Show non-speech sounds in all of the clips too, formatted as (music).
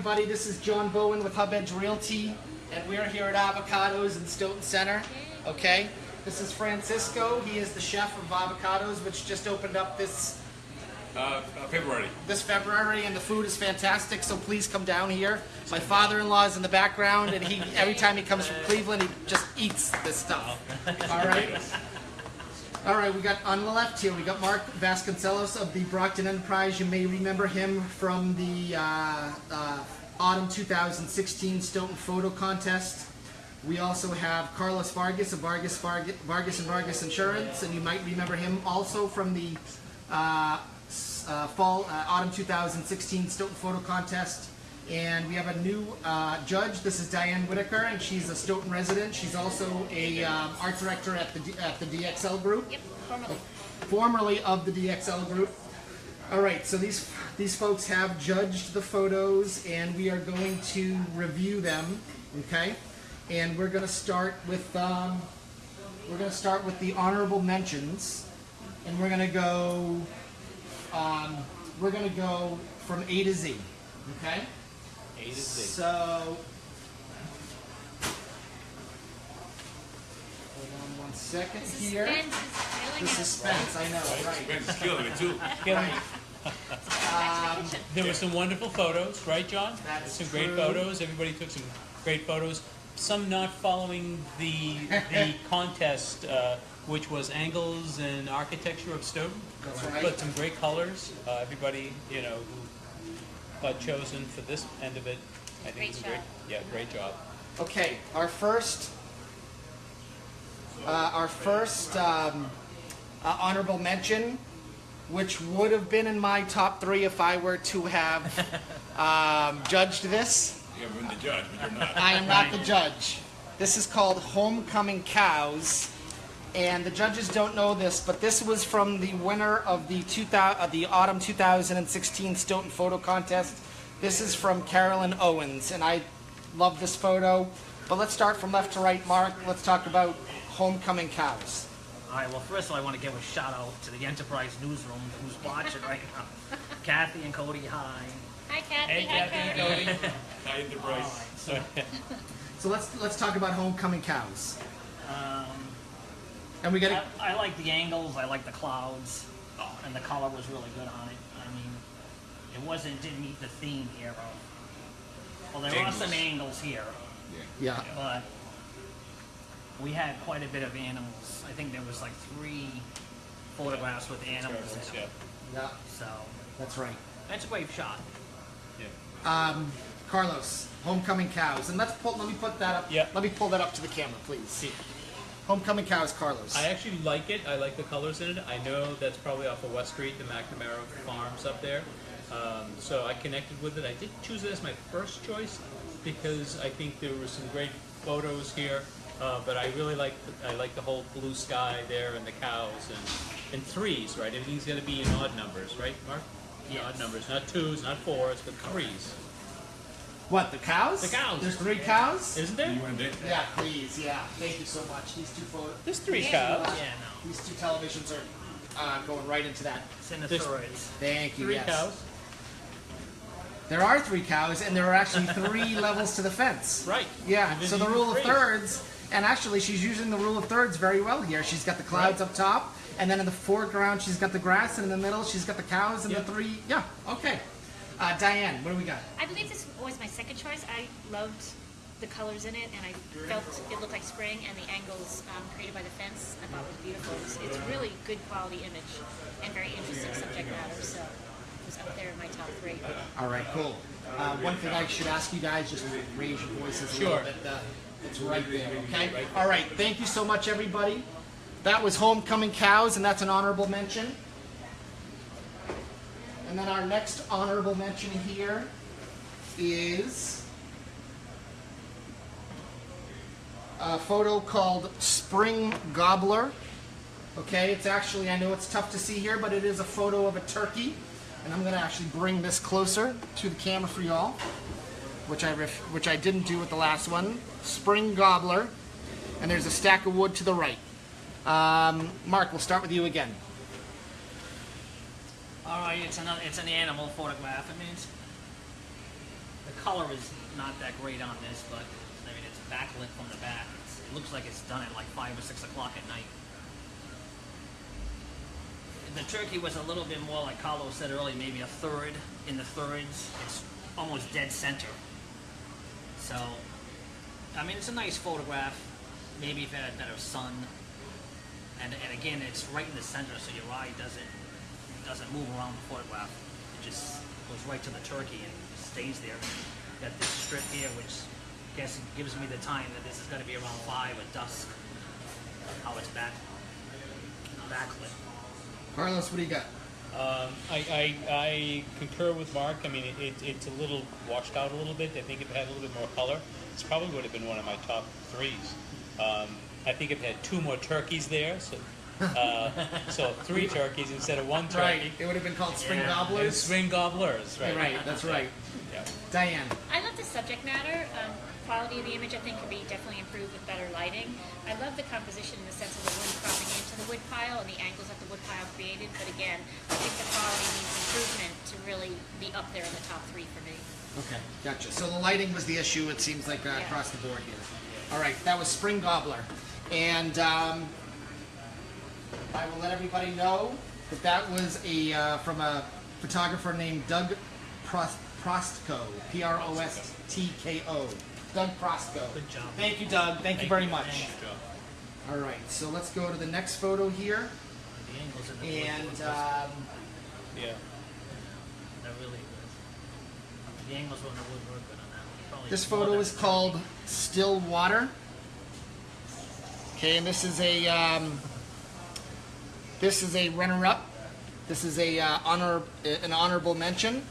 everybody. This is John Bowen with Hub Edge Realty, and we're here at Avocados in Stoughton Center. Okay, this is Francisco. He is the chef of Avocados, which just opened up this Uh, uh, February. this February, and the food is fantastic. So please come down here. My father-in-law is in the background, and he every time he comes from Cleveland, he just eats this stuff. All right. All right, we got on the left here. We got Mark Vasconcelos of the Brockton Enterprise. You may remember him from the uh, uh, autumn 2016 Stoughton Photo Contest. We also have Carlos Vargas of Vargas Vargas, Vargas and Vargas Insurance, and you might remember him also from the uh, uh, fall uh, autumn 2016 Stoughton Photo Contest. And we have a new uh, judge. This is Diane Whitaker, and she's a Stoughton resident. She's also a um, art director at the D- at the DXL Group Yep, formerly. formerly of the DXL group. All right, so these these folks have judged the photos, and we are going to review them. Okay, and we're going to start with um, we're going to start with the honorable mentions, and we're going to go um, we're going to go from A to Z. Okay. A to Z. So. Hold on one second here. Suspense is killing The us. suspense, I know, right. Ben's killing it too. (laughs) Right. Back to. There were some wonderful photos, right, John? That's some great photos. Everybody took some great photos. Some not following the the (laughs) contest, uh, which was angles and architecture of Stoughton. That's right. But some great colors. Uh, everybody, you know, who got chosen for this end of it, I think Great it's a great. job. Yeah, great job. Okay, our first, uh, our first um, uh, honorable mention, which would have been in my top three if I were to have (laughs) um, judged this. You haven't been the judge, but you're not. I am not the judge. This is called Homecoming Cows, and the judges don't know this, but this was from the winner of the 2000, uh, the autumn 2016 Stoughton Photo Contest. This is from Carolyn Owens, and I love this photo. But let's start from left to right, Mark. Let's talk about Homecoming Cows. All right, well, first of all, I want to give a shout out to the Enterprise Newsroom who's watching right now. (laughs) Kathy and Cody, hi. Hi, Kathy. Hey, Hi, Kathy, Cody. (laughs) Cody. Hi enterprise. So, (laughs) So let's let's talk about Homecoming Cows. Um, And we got I, I like the angles, I like the clouds, and the color was really good on it. I mean, it wasn't, didn't meet the theme here of, well, there are some angles here, yeah. yeah. but we had quite a bit of animals. I think there was like three photographs with animals in yeah, them. Yeah, So, that's right. that's a great shot. yeah. Um, Carlos, Homecoming Cows, and let's pull. Let me put that up. Yeah. Let me pull that up to the camera, please. Homecoming Cow is Carlos. I actually like it. I like the colors in it. I know that's probably off of West Street, the McNamara Farms up there. Um, so I connected with it. I didn't choose it as my first choice because I think there were some great photos here. Uh, but I really like the, I like the whole blue sky there and the cows and, and threes, right? Everything's going to be in odd numbers, right, Mark? In Yes. Odd numbers, not twos, not fours, but threes. What? The cows? The cows. There's three cows. Isn't there? You want to date? Yeah, please. Yeah. Thank you so much. These two photos. There's three Yeah. cows. Yeah, no. These two televisions are uh, going right into that. Sinusoids. Thank you. Three yes. cows. There are three cows, and there are actually three (laughs) levels to the fence. Right. Yeah. And So the you rule of thirds, and actually she's using the rule of thirds very well here. She's got the clouds up top, and then in the foreground she's got the grass, and in the middle she's got the cows and Yep. the three. Yeah. Okay. Uh, Diane, what do we got? I believe this was my second choice. I loved the colors in it, and I felt it looked like spring, and the angles um, created by the fence I thought was beautiful. It's, it's really good quality image and very interesting subject matter, so it was up there in my top three. All right, cool. Uh, one thing I should ask you guys, just raise your voices a Sure. little bit. Uh, it's right there, okay? All right, thank you so much, everybody. That was Homecoming Cows, and that's an honorable mention. And then our next honorable mention here is a photo called Spring Gobbler. Okay, it's actually, I know it's tough to see here, but it is a photo of a turkey. And I'm going to actually bring this closer to the camera for y'all, which I, which I didn't do with the last one. Spring Gobbler. And there's a stack of wood to the right. Um, Mark, we'll start with you again. Oh, All right, it's another, it's an animal photograph. I mean, it's, the color is not that great on this, but I mean, it's backlit from the back. It's, it looks like it's done at like five or six o'clock at night. The turkey was a little bit more, like Carlo said earlier, maybe a third in the thirds. It's almost dead center. So, I mean, it's a nice photograph. Maybe if it had better sun. And, and again, it's right in the center, so your eye doesn't doesn't move around the photograph. It just goes right to the turkey and stays there. Got this strip here, which I guess gives me the time that this is going to be around five at dusk. How it's back backlit. Carlos, what do you got? Um, I, I, I concur with Mark. I mean, it, it, it's a little washed out a little bit. I think if it had a little bit more color, it's probably would have been one of my top threes. Um, I think if it had two more turkeys there, so uh, so three turkeys instead of one turkey. It would have been called Spring Yeah. And Gobblers. spring gobblers, right? Right, that's right. Yeah. Diane. I love the subject matter. Um, quality of the image, I think, could be definitely improved with better lighting. I love the composition in the sense of the wood cropping into the wood pile and the angles that the wood pile created. But again, I think the quality needs improvement to really be up there in the top three for me. Okay, gotcha. So the lighting was the issue, it seems like, uh, Yeah. across the board here. All right, that was Spring Gobbler. And um, I will let everybody know that that was a uh, from a photographer named Doug Prost- Prostko, P-R-O-S-T-K-O. Doug Prostko. Good job. Thank you, Doug. Thank, you very much. Thanks. Good. All right, so let's go to the next photo here. The angles in the wood And um, Yeah. they're really good. The angles on the wood were good on that one. Probably This photo is called Still Water. Okay, and this is a um, this is a runner-up. This is a uh, honor an honorable mention,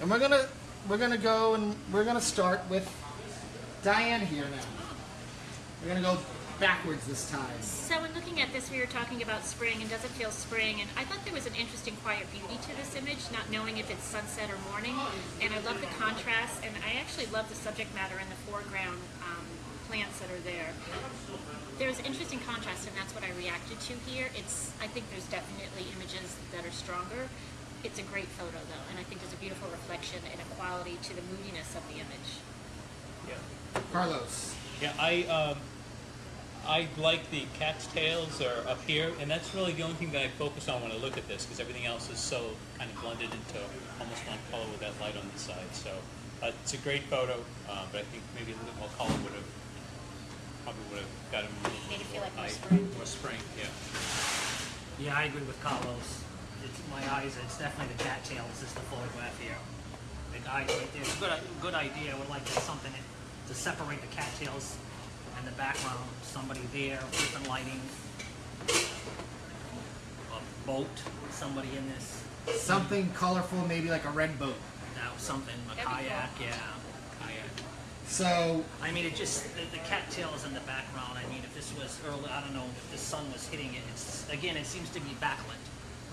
and we're gonna we're gonna go and we're gonna start with Diane here now. We're gonna go backwards this time. So in looking at this, we were talking about spring and does it feel spring? And I thought there was an interesting quiet beauty to this image, not knowing if it's sunset or morning. And I love the contrast, and I actually love the subject matter in the foreground um, plants that are there. There's interesting contrast, and that's what I reacted to here. It's I think there's definitely images that are stronger. It's a great photo though, and I think there's a beautiful reflection and a quality to the moodiness of the image. Yeah. Carlos. Yeah, I um, I like the cat's tails are up here, and that's really the only thing that I focus on when I look at this, because everything else is so kind of blended into almost one color with that light on the side. So uh, it's a great photo, uh, but I think maybe a little bit more color would have probably would have got him a little Made it feel like more eye- spring. More spring, yeah. Yeah, I agree with Carlos. It's my eyes. It's definitely the cat cattails. Is the photograph here. The eyes right there. It's a good, good idea. I would like to something to separate the cattails and the background. Somebody there, different lighting. A boat. Somebody in this. Something colorful, maybe like a red boat. Now something. A That'd be kayak. Yeah, kayak. So I mean, it just the, the cattails in the background. I mean, if this was early, I don't know if the sun was hitting it. It's again, it seems to be backlit.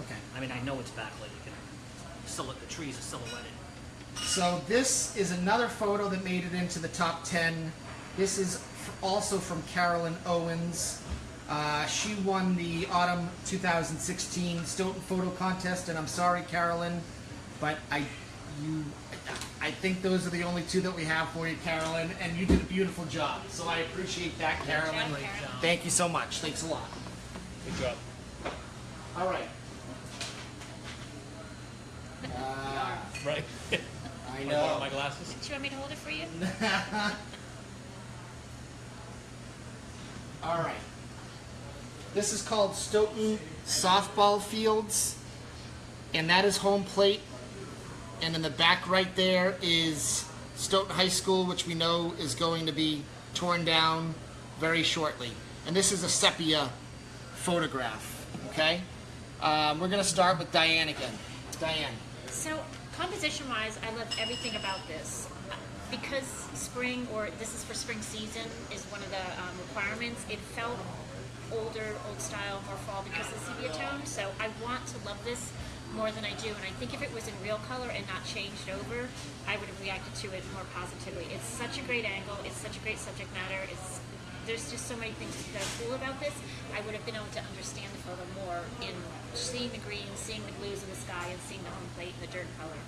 okay. I mean, I know it's backlit. You can silhouette the trees are silhouetted. So this is another photo that made it into the top 10. This is f- also from Carolyn Owens. Uh, she won the autumn 2016 Stoughton Photo Contest, and I'm sorry, Carolyn, but I, you, I think those are the only two that we have for you, Carolyn, and you did a beautiful job. So I appreciate that, Carolyn. job, Carolyn. Thank you so much. Thanks a lot. Good job. All right. (laughs) Uh, Right. I Want know. my glasses? Do you want me to hold it for you? (laughs) All right. This is called Stoughton Softball Fields, and that is home plate. And in the back right there is Stoughton High School, which we know is going to be torn down very shortly. And this is a sepia photograph. Okay. Um, we're going to start with Diane again. Diane. So, composition wise, I love everything about this. Because spring, or this is for spring season, is one of the um, requirements, it felt older, old style, more fall because of the sepia tone. So, I want to love this more than I do. And I think if it was in real color and not changed over, I would have reacted to it more positively. It's such a great angle, it's such a great subject matter. It's there's just so many things that are cool about this. I would have been able to understand the photo more in seeing the green, seeing the blues of the sky, and seeing the home plate and the dirt color.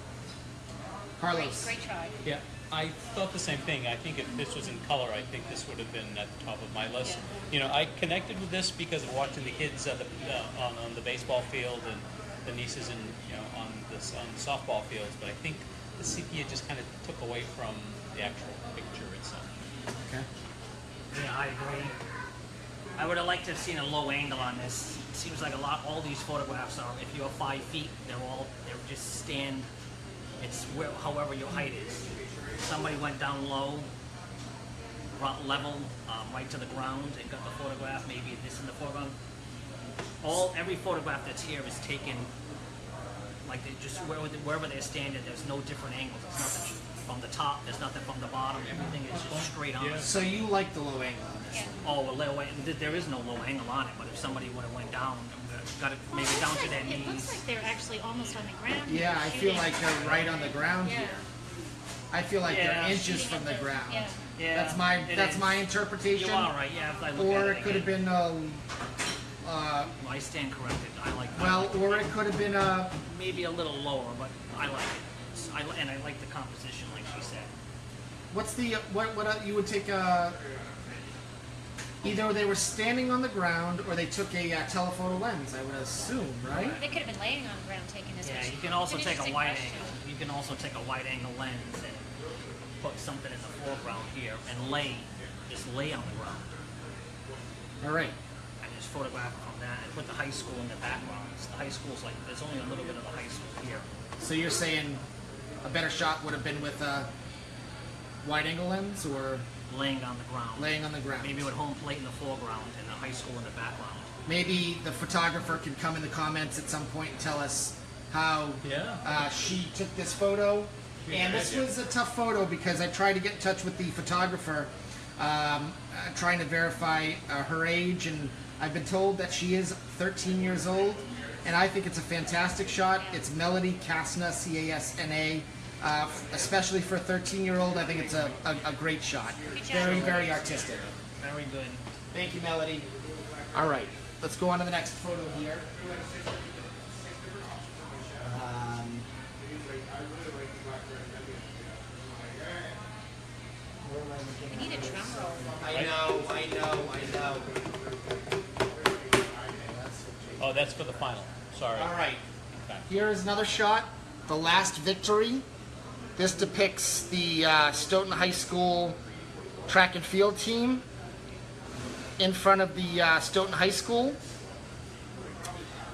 Carlos. Great, great try. Yeah, I thought the same thing. I think if this was in color, I think this would have been at the top of my list. Yeah. You know, I connected with this because of watching the kids at the, uh, on, on the baseball field and the nieces and you know on this on the softball fields. But I think the sepia just kind of took away from the actual picture itself. Okay. Yeah, I agree. I would have liked to have seen a low angle on this. It seems like a lot. All these photographs are. If you're five feet, they're all. They're just stand. It's where, however your height is. Somebody went down low, brought level, um, right to the ground, and got the photograph. Maybe this in the foreground. All every photograph that's here is taken. Like they just wherever, wherever they're standing, there's no different angles. There's nothing from the top. There's nothing from the bottom. Everything is just straight on. Yeah. So you like the low angle on this? Yeah. Oh, well, low, th- there is no low angle on it, but if somebody would have went down, got it maybe Well, down looks to their like- It looks knees. like they're actually almost on the ground. Yeah, I feel like they're right on the ground Yeah. here. I feel like Yeah. they're inches from the ground. Yeah. Yeah, That's my that's is. my interpretation. You are right, yeah, if I look Or at it could have been a, uh, Well, I stand corrected, I like that. well, or it could have been a. Maybe a little lower, but I like it. It's- I, and I like the composition, like she said. What's the what? What uh, you would take a? Either they were standing on the ground, or they took a uh, telephoto lens. I would assume, right? They could have been laying on the ground taking this Yeah, picture. you can also It's an take a interesting wide question. angle. You can also take a wide angle lens and put something in the foreground here and lay, just lay on the ground. All right. and just photograph it from that and put the high school in the background. The high school's like, there's only a little bit of the high school here. So you're saying a better shot would have been with a wide angle lens or Laying on the ground. laying on the ground? Maybe with home plate in the foreground and the high school in the background. Maybe the photographer can come in the comments at some point and tell us how Yeah. uh, she took this photo. Yeah, And this was a tough photo because I tried to get in touch with the photographer, um, uh, trying to verify uh, her age, and I've been told that she is 13 years old. And I think it's a fantastic shot. It's Melody Casna, C A S N A. Uh, especially for a 13 year old, I think it's a, a, a great shot. Very, very artistic. Very good. Thank you, Melody. All right, let's go on to the next photo here. Um, I need a drum roll. I know, I know, I know. Oh, that's for the final. Sorry. All right, Okay. here is another shot. The last victory. This depicts the uh, Stoughton High School track and field team in front of the uh, Stoughton High School.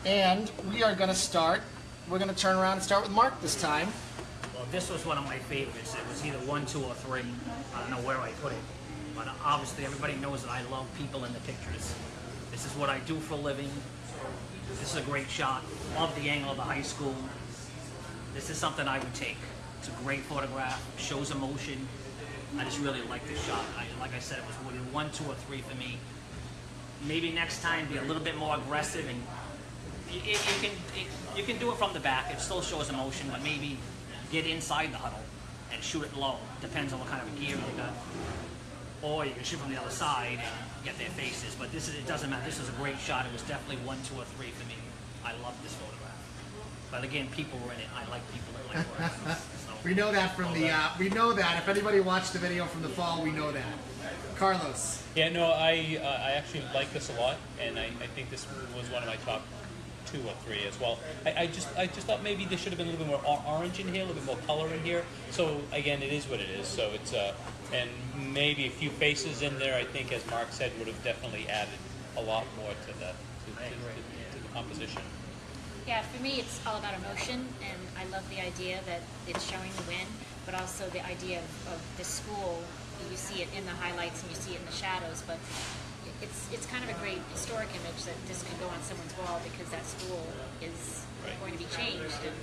And we are going to start. We're going to turn around and start with Mark this time. Well, this was one of my favorites. It was either one, two, or three. I don't know where I put it. But obviously, everybody knows that I love people in the pictures. This is what I do for a living. This is a great shot. Love the angle of the high school. This is something I would take. It's a great photograph. Shows emotion. I just really like this shot. I, like I said, it was one, two, or three for me. Maybe next time be a little bit more aggressive and you, you you can it, you can do it from the back. It still shows emotion, but maybe get inside the huddle and shoot it low. Depends on what kind of gear you got. Or you can shoot from the other side and get their faces. But this is it doesn't matter. This is a great shot. It was definitely one, two, or three for me. I love this photograph. But again, people were in it. I like people that like work. So, (laughs) We know that from the. Uh, we know that if anybody watched the video from the fall, we know that. Carlos. Yeah, no, I uh, I actually like this a lot, and I, I think this was one of my top two or three as well. I, I just I just thought maybe there should have been a little bit more orange in here, a little bit more color in here. So again, it is what it is. So it's uh, and maybe a few faces in there. I think, as Mark said, would have definitely added a lot more to the to, to, to, to the composition. Yeah, for me, it's all about emotion, and I love the idea that it's showing the win, but also the idea of, of the school. You see it in the highlights and you see it in the shadows, but it's it's kind of a great historic image that this could go on someone's wall because that school is Right. going to be changed. And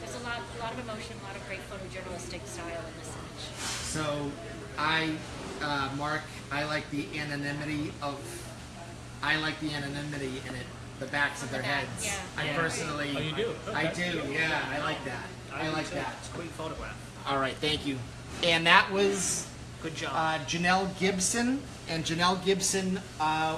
there's a lot, a lot of emotion, a lot of great photojournalistic style in this image. So, I, uh, Mark, I like the anonymity of. I like the anonymity in it. The backs of their heads. yeah. I Yeah. personally. Oh, you do? I Okay. do. Yeah, I like that. I do like too. that. It's a great photograph. All right, thank you. And that was Good job. uh, Janelle Gibson, and Janelle Gibson uh,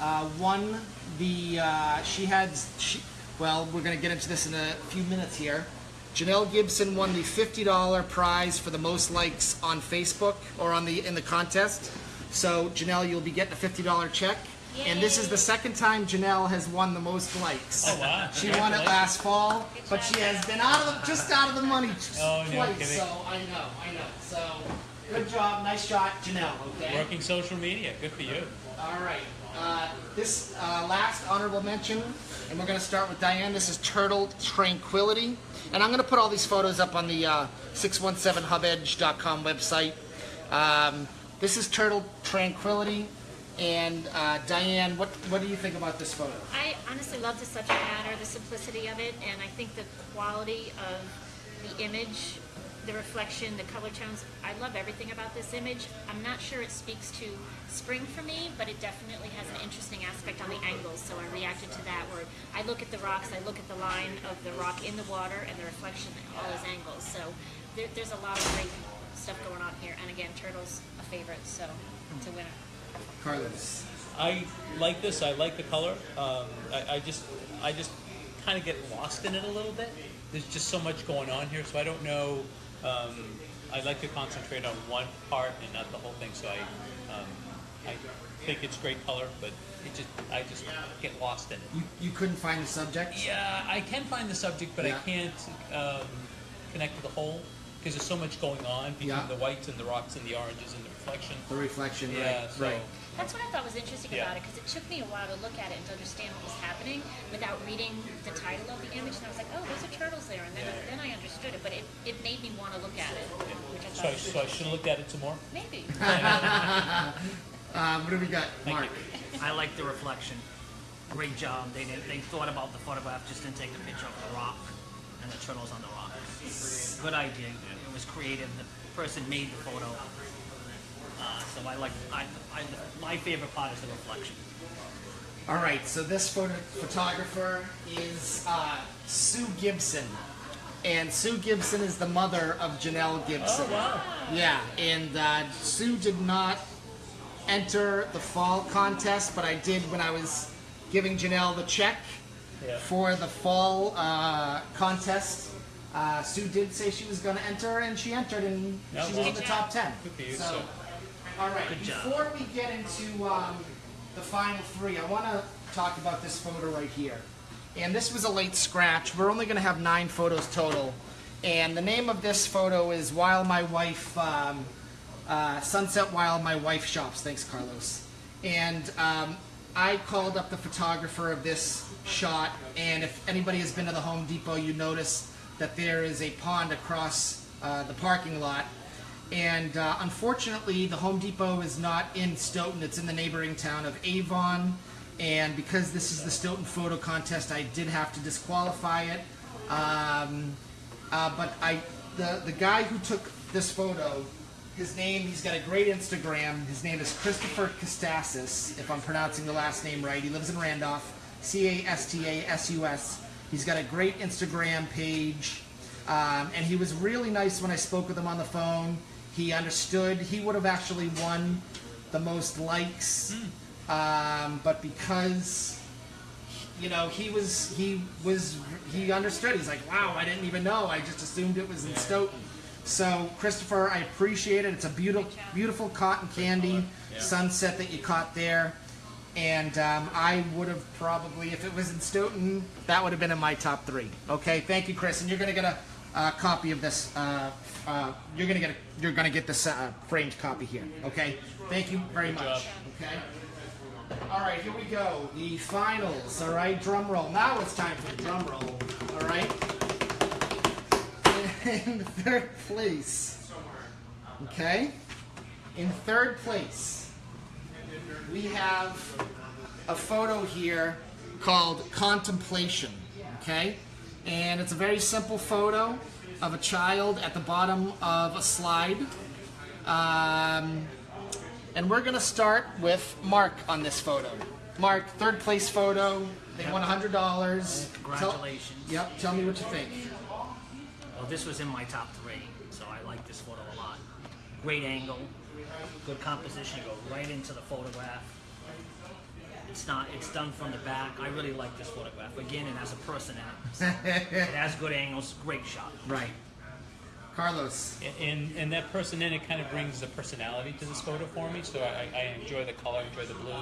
uh, won the. Uh, she had. She, well, we're going to get into this in a few minutes here. Janelle Gibson won the $50 prize for the most likes on Facebook or on the in the contest. So Janelle, you'll be getting a $50 check. And this is the second time Janelle has won the most likes. Oh, wow. She won it last fall, but she has been out of the, just out of the money Oh, no twice. So I know, I know. So good job, nice shot, Janelle. Okay. Working social media, good for you. All right. Uh, this uh, last honorable mention, and we're going to start with Diane. This is Turtle Tranquility. And I'm going to put all these photos up on the uh, 617hubedge.com website. Um, this is Turtle Tranquility. And uh, Diane, what, what do you think about this photo? I honestly love the subject matter, the simplicity of it, and I think the quality of the image, the reflection, the color tones. I love everything about this image. I'm not sure it speaks to spring for me, but it definitely has an interesting aspect on the angles. So I reacted to that. Where I look at the rocks, I look at the line of the rock in the water, and the reflection at all those angles. So there, there's a lot of great stuff going on here. And again, turtle's a favorite, so it's a winner. Carlos. I like this. I like the color. Um, I, I just, I just kind of get lost in it a little bit. There's just so much going on here, so I don't know. Um, I like to concentrate on one part and not the whole thing. So I, um, I think it's great color, but it just, I just get lost in it. You, you couldn't find the subject? Yeah, I can find the subject, but Yeah. I can't um, connect to the whole because there's so much going on between Yeah. the whites and the rocks and the oranges and the reflection. The reflection, Yeah, right. so right. That's what I thought was interesting Yeah. about it because it took me a while to look at it and to understand what was happening without reading the title of the image. And I was like, oh, those are turtles there. And then, then I understood it, but it, it made me want to look at it, which I So thought I, was so I should have looked at it some more. maybe. (laughs) Um, what do we got? Mark. I like the reflection. Great job. They did, they thought about the photograph, just didn't take the picture of the rock and the turtles on the rock. Good idea. It was creative. The person made the photo. Uh, so I like. I, I, my favorite part is the reflection. All right, so this photo photographer is uh, Sue Gibson, and Sue Gibson is the mother of Janelle Gibson. Oh wow! Yeah, and uh, Sue did not enter the fall contest, but I did when I was giving Janelle the check Yeah. for the fall uh, contest. Uh, Sue did say she was going to enter, and she entered, and Yeah, she was well. in the top ten. Good for So, all right. Good job. Before we get into um, the final three, I want to talk about this photo right here. And this was a late scratch. We're only going to have nine photos total. And the name of this photo is While My Wife, um, uh, Sunset While My Wife Shops. Thanks, Carlos. And um, I called up the photographer of this shot. And if anybody has been to the Home Depot, you notice that there is a pond across uh, the parking lot. And uh, unfortunately, the Home Depot is not in Stoughton. It's in the neighboring town of Avon. And because this is the Stoughton photo contest, I did have to disqualify it. Um, uh, but I, the the guy who took this photo, his name, he's got a great Instagram. His name is Christopher Castasis, if I'm pronouncing the last name right. He lives in Randolph, C A S T A S U S. He's got a great Instagram page. Um, and he was really nice when I spoke with him on the phone. He understood. He would have actually won the most likes, um, but because you know he was he was he understood. He's like, wow, I didn't even know. I just assumed it was in Stoughton. So Christopher, I appreciate it. It's a beautiful beautiful cotton candy sunset that you caught there. And um, I would have probably, if it was in Stoughton, that would have been in my top three. Okay, thank you, Chris. And you're gonna get a, uh copy of this. Uh, uh, you're gonna get a, you're gonna get this uh, framed copy here. Okay, thank you very much. Okay. All right, here we go. The finals. All right, drum roll. Now it's time for the drum roll. All right. (laughs) In third place. Okay. In third place, we have a photo here called Contemplation. Okay? And it's a very simple photo of a child at the bottom of a slide. Um, and we're going to start with Mark on this photo. Mark, third place photo. They won $100. Congratulations. Tell, yep, tell me what you think. Well, this was in my top three, so I like this photo a lot. Great angle, good composition. You go right into the photograph. It's not. It's done from the back. I really like this photograph. Again, it has a person in it. it has good angles. Great shot. Right. Carlos. And, and that person in it kind of brings the personality to this photo for me. So I, I enjoy the color, I enjoy the blue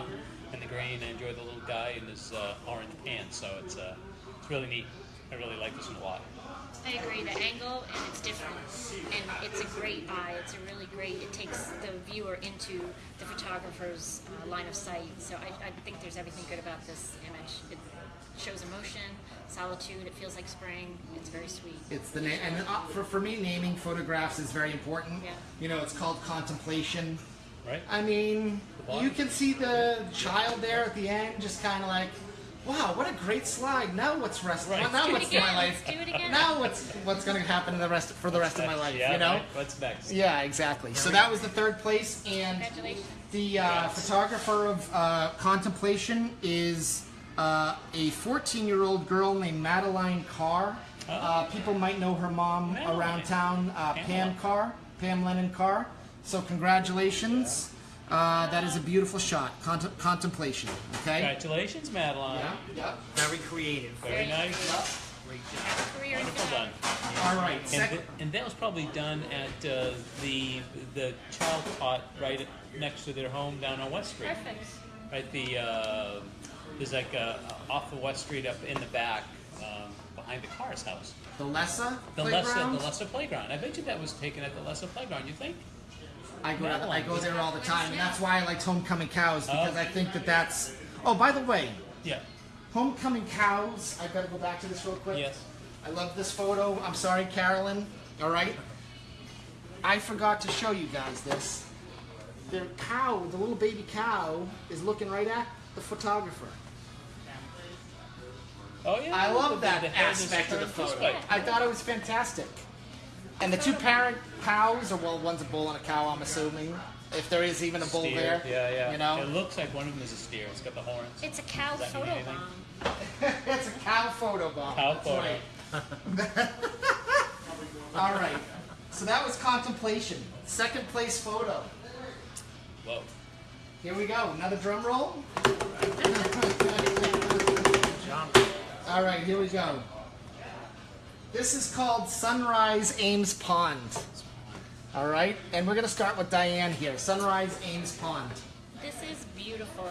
and the green. I enjoy the little guy in his uh, orange pants. So it's uh, it's really neat. I really like this one a lot. I agree. The angle and it's different, and it's a great eye. It's a really great. It takes the viewer into the photographer's uh, line of sight. So I, I think there's everything good about this image. It shows emotion, solitude. It feels like spring. It's very sweet. It's the name, and uh, for, for me, naming photographs is very important. Yeah. You know, it's called contemplation. Right? I mean, you can see the child there at the end, just kind of like, wow, what a great slide. Now what's rest? Right. Now Do what's again. my life? Do it again. Now what's what's going to happen in the rest for the rest of my life? yeah, you know? right. What's next? Yeah, exactly. So that was the third place, and the uh, photographer of uh, contemplation is uh, a 14-year-old girl named Madeline Carr. Uh, people might know her mom Madeline. around town, uh, Pam Pam Carr, Pam Lennon Carr. So congratulations. Uh, that is a beautiful shot. Contem- contemplation. Okay. Congratulations, Madeline. Yeah. Yeah. Very creative. Very nice. Great job. Career in Wonderful done. photography. All right. And, th- and that was probably done at uh, the the child cot right next to their home down on West Street. Perfect. Right, the uh, there's like uh, off of West Street up in the back um, behind the Carrs house. The Lessa The playground. Lessa, the Lessa playground. I bet you that was taken at the Lessa playground. You think? I go, Madeline. I go there all the time, and that's why I liked Homecoming Cows oh. because Oh. I think that that's. Oh, by the way, Yeah. Homecoming Cows. I gotta go back to this real quick. Yes. I love this photo. I'm sorry, Carolyn. All right. I forgot to show you guys this. The cow, the little baby cow, is looking right at the photographer. Oh yeah. I love that the head is aspect of the photo. way. I thought it was fantastic. And the two parent cows, or well, one's a bull and a cow, I'm assuming. If there is even a bull Steer. there. Yeah, yeah. You know? It looks like one of them is a steer. It's got the horns. It's a cow Does that mean photo bomb. (laughs) it's a cow photo bomb. Cow That's photo. right. (laughs) All right. So that was contemplation. Second place photo. Whoa. Here we go. Another drum roll. All right, (laughs) here we go. This is called Sunrise Ames Pond. All right, and we're gonna start with Diane here. Sunrise Ames Pond. This is beautiful.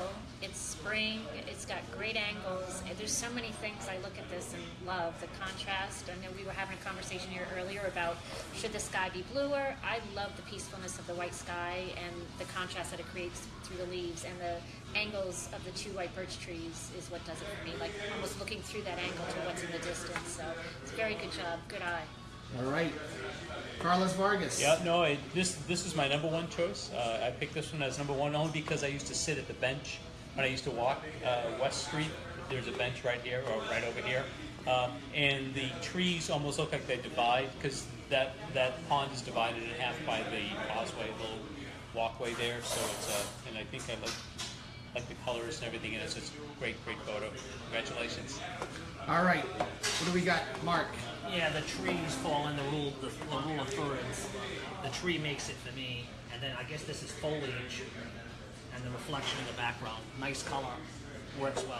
It's spring. It's got great angles. There's so many things I look at this and love. The contrast. I know we were having a conversation here earlier about should the sky be bluer. I love the peacefulness of the white sky and the contrast that it creates through the leaves and the angles of the two white birch trees is what does it for me. Like almost looking through that angle to what's in the distance. So it's a very good job. Good eye. All right, Carlos Vargas. Yeah, no, it, this this is my number one choice. Uh, I picked this one as number one only because I used to sit at the bench when I used to walk uh, West Street. There's a bench right here or right over here, um, and the trees almost look like they divide because that that pond is divided in half by the causeway, little walkway there. So it's uh, and I think I like like the colors and everything in it. So it's a great, great photo. Congratulations. All right, what do we got, Mark? Yeah, the trees fall in the rule, the, the rule of thirds. The tree makes it for me, and then I guess this is foliage, and the reflection in the background. Nice color, works well.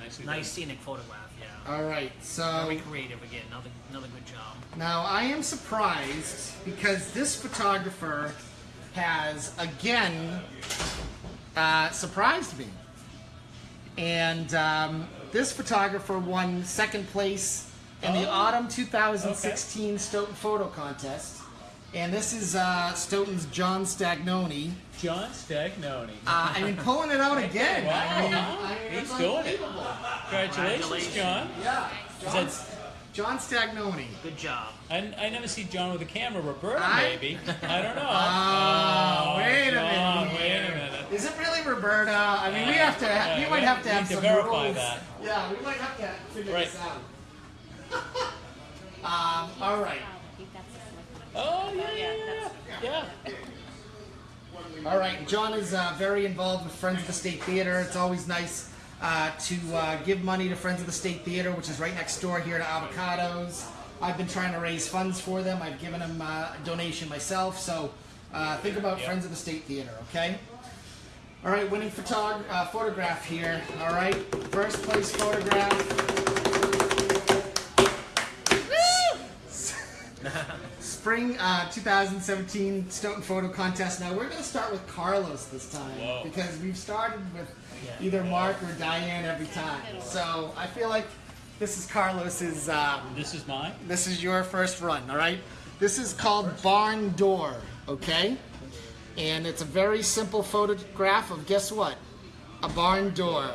Nicely Nice done. scenic photograph. Yeah. All right, so Very creative again. Another another good job. Now, I am surprised because this photographer has again uh, surprised me. And um, this photographer won second place in the Oh. autumn 2016 Stoughton Photo Contest. And this is uh, Stoughton's John Stagnoni. John Stagnoni. Uh, I mean, pulling it out again. Wow, I mean. I mean, He's doing it. Congratulations, Congratulations. John. Yeah, Is John, that- John Stagnoni. Good job. I, I never see John with a camera. Roberta, I- maybe. I don't know. (laughs) Oh, wait a John, minute. Wait a minute. Is it really Roberta? I mean, we have to. Yeah, we we might have to have to some verify rules. that. Yeah, we might have to figure Right. this out. (laughs) um, all right. Oh, yeah, yeah, yeah. Yeah. All right. John is uh, very involved with Friends of the State Theater. It's always nice uh, to uh, give money to Friends of the State Theater, which is right next door here to Avocados. I've been trying to raise funds for them. I've given them uh, a donation myself. So uh, think about Yeah. Friends of the State Theater, okay? All right, winning photog- uh, photograph here. All right, first place photograph. (laughs) Spring uh, 2017 Stoughton Photo Contest. Now we're going to start with Carlos this time Whoa. because we've started with Yeah. either Mark or Diane every time. So I feel like this is Carlos's. Um, This is mine. this is your first run, all right? This is called Barn Door, okay? And it's a very simple photograph of guess what? A barn door.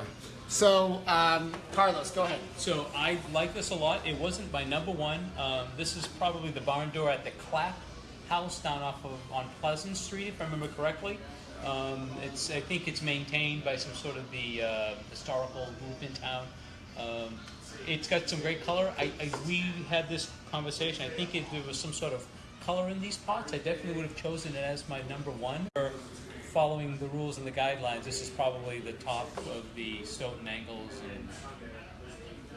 So, um, Carlos, go ahead. So I like this a lot. It wasn't my number one. Um, this is probably the barn door at the Clapp House down off of on Pleasant Street, if I remember correctly. Um, it's I think it's maintained by some sort of the uh, historical group in town. Um, it's got some great color. I, I we had this conversation. I think if there was some sort of color in these pots, I definitely would have chosen it as my number one. Or following the rules and the guidelines, this is probably the top of the Stoughton angles and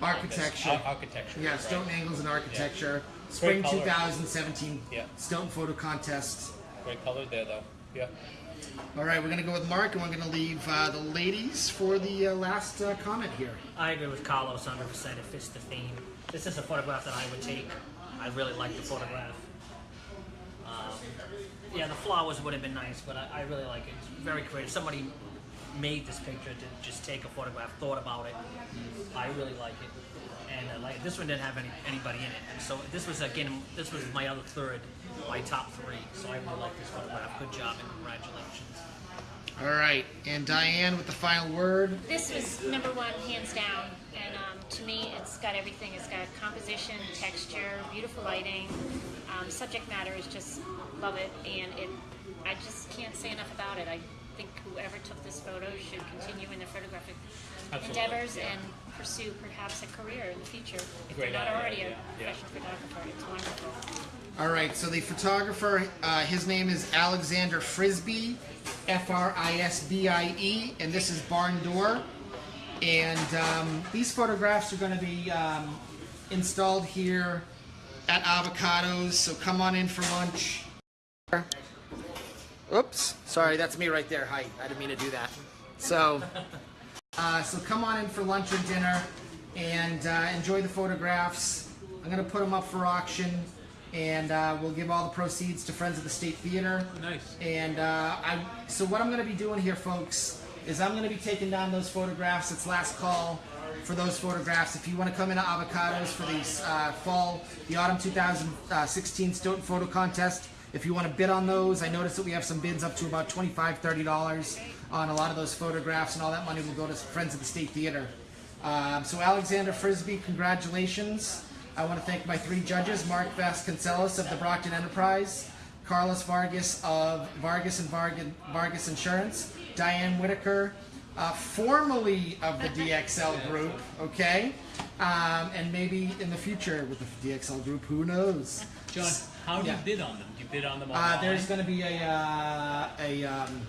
Architecture. Ar- architecture. Yeah, right. Stoughton Angles and Architecture. Spring 2017 Yeah. Stoughton Photo Contest. Great color there, though. Yeah. All right, we're going to go with Mark, and we're going to leave uh, the ladies for the uh, last uh, comment here. I agree with Carlos 100%. It fits the theme. This is a photograph that I would take. I really like the photograph. Um, yeah, the flowers would have been nice, but I, I really like it. It's very creative. Somebody made this picture to just take a photograph, thought about it. I really like it. And uh, like this one didn't have any anybody in it, and so this was again this was my other third, my top three. So I really like this photograph. Good job and congratulations. All right, and Diane with the final word. This was number one, hands down. And um, to me, it's got everything. It's got composition, texture, beautiful lighting. Um, subject matter is just love it, and it. I just can't say enough about it. I think whoever took this photo should continue in their photographic Absolutely, endeavors yeah, and pursue perhaps a career in the future if Great they're not idea, already a yeah, yeah. professional photographer. It's wonderful. All right, so the photographer, uh, his name is Alexander Frisbee, F R I S B I E, and this is Barn Door. And um, these photographs are going to be um, installed here at Avocados, so come on in for lunch. Oops, sorry, that's me right there. Hi, I didn't mean to do that. So, (laughs) uh, so come on in for lunch or dinner and uh, enjoy the photographs. I'm going to put them up for auction, and uh, we'll give all the proceeds to Friends of the State Theater. Nice. And uh, I, so what I'm going to be doing here, folks, is I'm going to be taking down those photographs. It's last call for those photographs. If you want to come into Avocados for the uh, fall, the autumn 2016 Stoughton Photo Contest, if you want to bid on those, I noticed that we have some bids up to about $25, $30 on a lot of those photographs, and all that money will go to Friends of the State Theater. Um, so Alexander Frisbee, congratulations. I want to thank my three judges, Mark Vasconcelos of the Brockton Enterprise, Carlos Vargas of Vargas and Vargas Insurance, Diane Whitaker, uh, formerly of the (laughs) DXL Group, okay? Um, and maybe in the future with the DXL Group, who knows? John, how do Yeah. you bid on them? Do you bid on them Uh, there's going to be a, uh, a, um,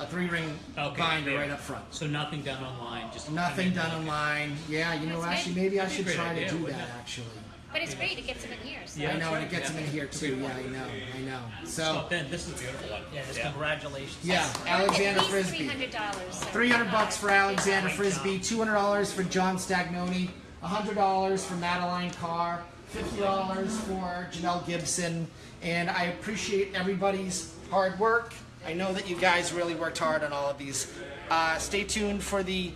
a three ring Okay, binder there. right up front. So nothing done online, just Nothing done online. Yeah, you know, That's actually, maybe I should a great try to do that, it? actually. But it's great. It gets them in here. So. Yeah. I know, and it gets yeah. them in here too. Yeah, I know, I know. So, Ben, this is a beautiful one. Yeah, just congratulations. yeah, Alexander At least Frisbee. three hundred dollars. Three hundred bucks for Alexander Great Frisbee. Two hundred dollars for John Stagnoni. hundred dollars for Madeline Carr. Fifty dollars for Janelle Gibson. And I appreciate everybody's hard work. I know that you guys really worked hard on all of these. Uh, stay tuned for the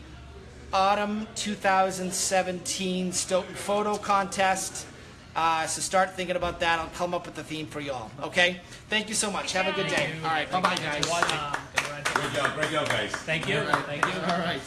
autumn 2017 Stoughton Photo Contest. Uh, so start thinking about that. I'll come up with the theme for y'all. Okay? Thank you so much. Have a good day. All right. Bye bye, guys. Um. Great job, great job, guys. Thank you. Thank you. All right.